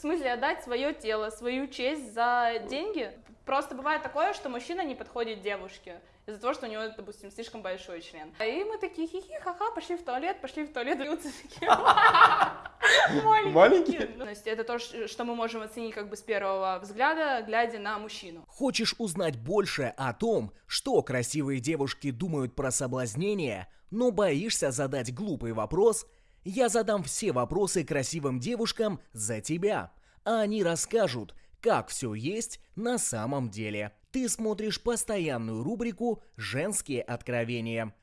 В смысле, отдать свое тело, свою честь за деньги? Просто бывает такое, что мужчина не подходит девушке из-за того, что у него, допустим, слишком большой член. И мы такие хихи, ха-ха, пошли в туалет, пошли в туалет, и такие Маленькие? То есть это то, что мы можем оценить как бы с первого взгляда, глядя на мужчину. Хочешь узнать больше о том, что красивые девушки думают про соблазнение, но боишься задать глупый вопрос? Я задам все вопросы красивым девушкам за тебя, а они расскажут, как все есть на самом деле. Ты смотришь постоянную рубрику «Женские откровения».